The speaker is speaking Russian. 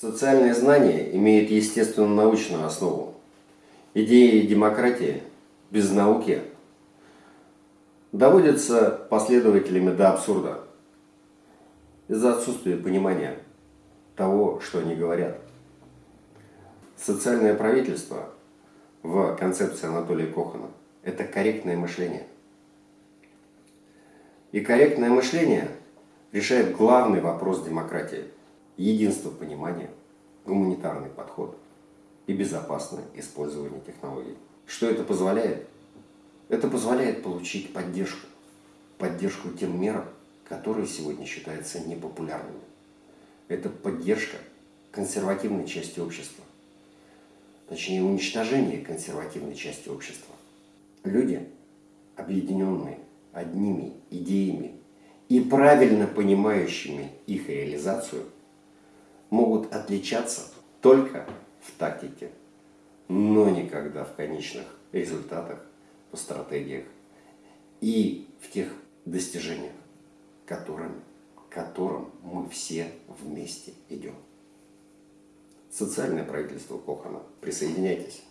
Социальное знание имеет естественно-научную основу. Идеи демократии без науки доводятся последователями до абсурда из-за отсутствия понимания того, что они говорят. Социальное правительство в концепции Анатолия Кохана – это корректное мышление. И корректное мышление решает главный вопрос демократии – единство понимания, гуманитарный подход и безопасное использование технологий. Что это позволяет? Это позволяет получить поддержку. Поддержку тем мерам, которые сегодня считаются непопулярными. Это поддержка консервативной части общества. Точнее, уничтожение консервативной части общества. Люди, объединенные одними идеями и правильно понимающими их реализацию, могут отличаться только в тактике, но никогда в конечных результатах, по стратегиях и в тех достижениях, которым, которым мы все вместе идем. Социальное правительство Кохана. Присоединяйтесь.